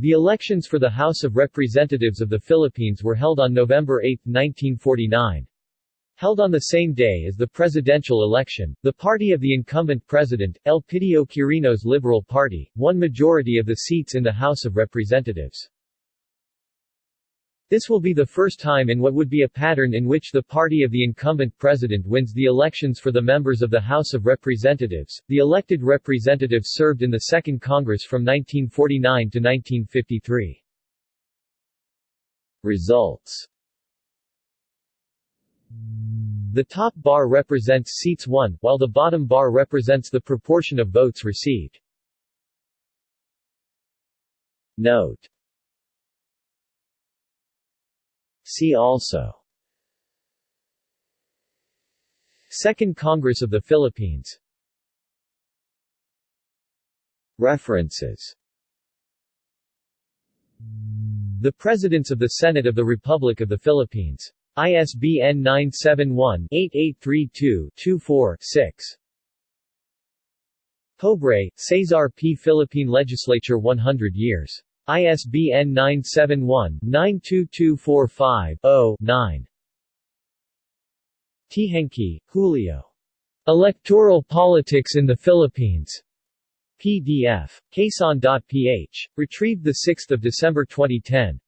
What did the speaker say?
The elections for the House of Representatives of the Philippines were held on November 8, 1949. Held on the same day as the presidential election, the party of the incumbent president, Elpidio Quirino's Liberal Party, won majority of the seats in the House of Representatives. This will be the first time in what would be a pattern in which the party of the incumbent president wins the elections for the members of the House of Representatives. The elected representatives served in the Second Congress from 1949 to 1953. Results the top bar represents seats won, while the bottom bar represents the proportion of votes received. Note See also Second Congress of the Philippines References The Presidents of the Senate of the Republic of the Philippines ISBN 971-8832-24-6. Pobre, Cesar P. Philippine Legislature 100 years. ISBN 971-92245-0-9. Teehankee, Julio. Electoral Politics in the Philippines. PDF. Quezon.ph. Retrieved 6 December 2010.